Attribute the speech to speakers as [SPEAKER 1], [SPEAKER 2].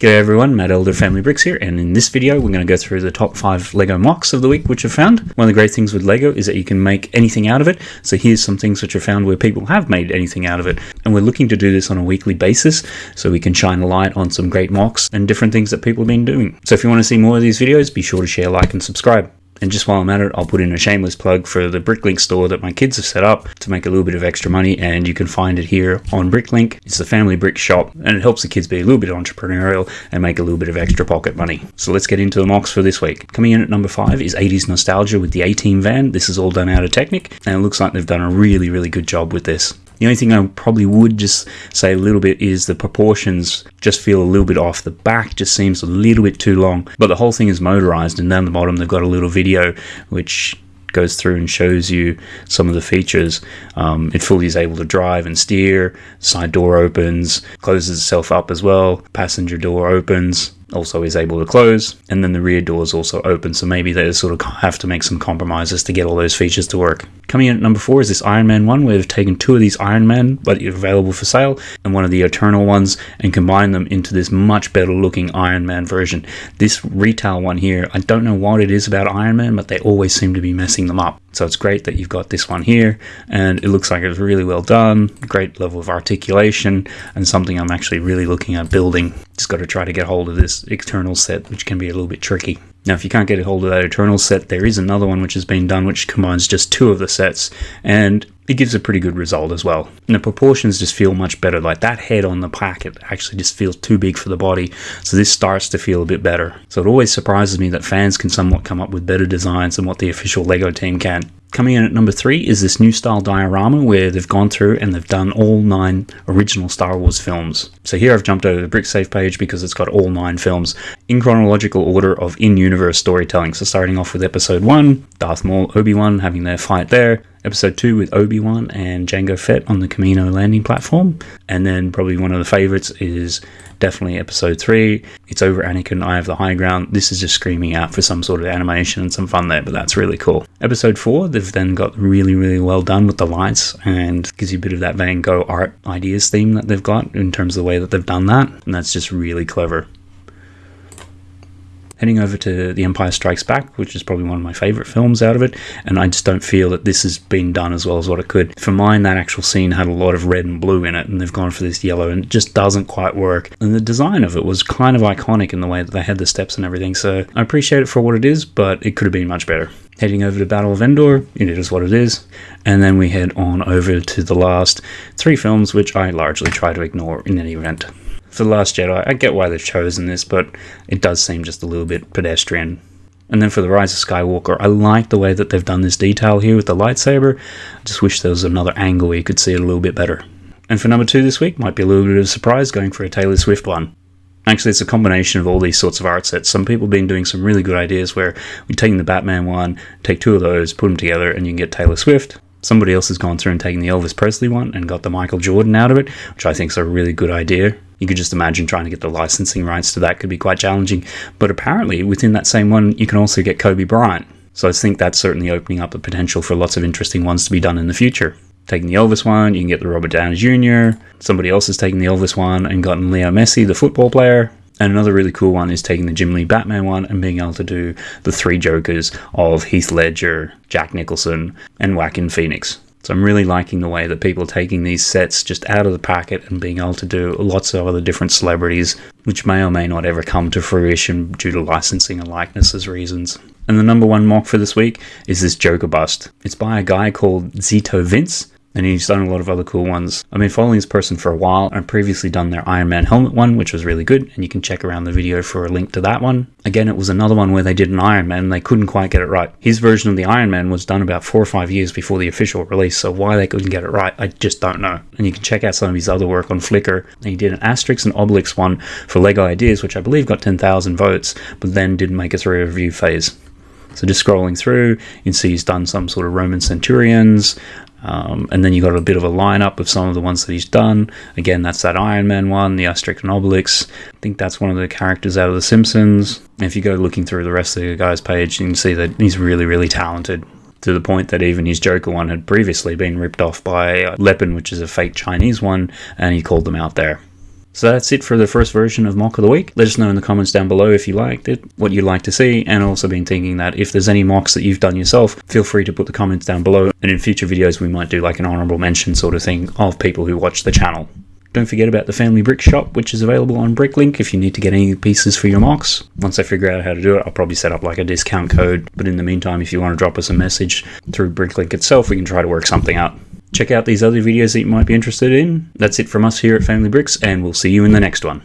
[SPEAKER 1] G'day everyone, Matt Elder Family Bricks here, and in this video we're going to go through the top 5 LEGO MOCs of the week which I've found. One of the great things with LEGO is that you can make anything out of it, so here's some things which I've found where people have made anything out of it. And we're looking to do this on a weekly basis, so we can shine a light on some great MOCs and different things that people have been doing. So if you want to see more of these videos, be sure to share, like and subscribe. And just while I'm at it, I'll put in a shameless plug for the Bricklink store that my kids have set up to make a little bit of extra money, and you can find it here on Bricklink. It's the family brick shop, and it helps the kids be a little bit entrepreneurial and make a little bit of extra pocket money. So let's get into the MOCs for this week. Coming in at number five is 80s Nostalgia with the A-Team van. This is all done out of Technic, and it looks like they've done a really, really good job with this. The only thing I probably would just say a little bit is the proportions just feel a little bit off. The back just seems a little bit too long, but the whole thing is motorized, and down the bottom they've got a little video which goes through and shows you some of the features. Um, it fully is able to drive and steer, side door opens, closes itself up as well, passenger door opens, also is able to close, and then the rear doors also open, so maybe they sort of have to make some compromises to get all those features to work. Coming in at number four is this Iron Man one, where they've taken two of these Iron Man, but available for sale, and one of the Eternal ones, and combined them into this much better looking Iron Man version. This retail one here, I don't know what it is about Iron Man, but they always seem to be messing them up. So it's great that you've got this one here, and it looks like it's really well done, great level of articulation, and something I'm actually really looking at building. Just got to try to get hold of this Eternal set, which can be a little bit tricky. Now, if you can't get a hold of that Eternal set, there is another one which has been done which combines just two of the sets, and it gives a pretty good result as well. And the proportions just feel much better. Like that head on the packet actually just feels too big for the body, so this starts to feel a bit better. So it always surprises me that fans can somewhat come up with better designs than what the official LEGO team can. Coming in at number three is this new style diorama where they've gone through and they've done all nine original Star Wars films. So here I've jumped over the BrickSafe page because it's got all nine films in chronological order of in-universe storytelling. So starting off with episode one, Darth Maul, Obi-Wan having their fight there. Episode 2 with Obi-Wan and Jango Fett on the Kamino landing platform. And then probably one of the favorites is definitely Episode 3. It's over Anakin, Eye of the High Ground. This is just screaming out for some sort of animation and some fun there, but that's really cool. Episode 4, they've then got really, really well done with the lights and gives you a bit of that Van Gogh art ideas theme that they've got in terms of the way that they've done that. And that's just really clever heading over to The Empire Strikes Back, which is probably one of my favorite films out of it, and I just don't feel that this has been done as well as what it could. For mine, that actual scene had a lot of red and blue in it, and they've gone for this yellow, and it just doesn't quite work. And the design of it was kind of iconic in the way that they had the steps and everything, so I appreciate it for what it is, but it could have been much better heading over to Battle of Endor. It is what it is. And then we head on over to the last three films, which I largely try to ignore in any event for The Last Jedi, I get why they've chosen this, but it does seem just a little bit pedestrian. And then for The Rise of Skywalker, I like the way that they've done this detail here with the lightsaber. I just wish there was another angle where you could see it a little bit better. And for number two this week, might be a little bit of a surprise going for a Taylor Swift one. Actually, it's a combination of all these sorts of art sets. Some people have been doing some really good ideas where we're taking the Batman one, take two of those, put them together, and you can get Taylor Swift. Somebody else has gone through and taken the Elvis Presley one and got the Michael Jordan out of it, which I think is a really good idea. You could just imagine trying to get the licensing rights to that could be quite challenging. But apparently, within that same one, you can also get Kobe Bryant. So I think that's certainly opening up the potential for lots of interesting ones to be done in the future. Taking the Elvis one, you can get the Robert Downey Jr. Somebody else has taken the Elvis one and gotten Leo Messi, the football player. And another really cool one is taking the Jim Lee Batman one and being able to do the three Jokers of Heath Ledger, Jack Nicholson, and Joaquin Phoenix. So I'm really liking the way that people are taking these sets just out of the packet and being able to do lots of other different celebrities, which may or may not ever come to fruition due to licensing and likenesses reasons. And the number one MOC for this week is this Joker bust. It's by a guy called Zito Vince, and he's done a lot of other cool ones. I've been following this person for a while. I've previously done their Iron Man helmet one, which was really good, and you can check around the video for a link to that one. Again, it was another one where they did an Iron Man and they couldn't quite get it right. His version of the Iron Man was done about four or five years before the official release, so why they couldn't get it right, I just don't know. And you can check out some of his other work on Flickr. He did an Asterix and Obelix one for LEGO Ideas, which I believe got 10,000 votes, but then didn't make it through a review phase. So just scrolling through, you can see he's done some sort of Roman centurions, um, and then you got a bit of a lineup of some of the ones that he's done. Again, that's that Iron Man one, the Asterix and Obelix. I think that's one of the characters out of The Simpsons. If you go looking through the rest of the guy's page, you can see that he's really, really talented. To the point that even his Joker one had previously been ripped off by Lepin, which is a fake Chinese one, and he called them out there. So that's it for the first version of MOC of the Week. Let us know in the comments down below if you liked it, what you'd like to see, and also been thinking that if there's any MOCs that you've done yourself, feel free to put the comments down below, and in future videos we might do like an honorable mention sort of thing of people who watch the channel. Don't forget about the Family Brick Shop, which is available on Bricklink if you need to get any pieces for your MOCs. Once I figure out how to do it, I'll probably set up like a discount code. But in the meantime, if you want to drop us a message through Bricklink itself, we can try to work something out. Check out these other videos that you might be interested in. That's it from us here at Family Bricks, and we'll see you in the next one.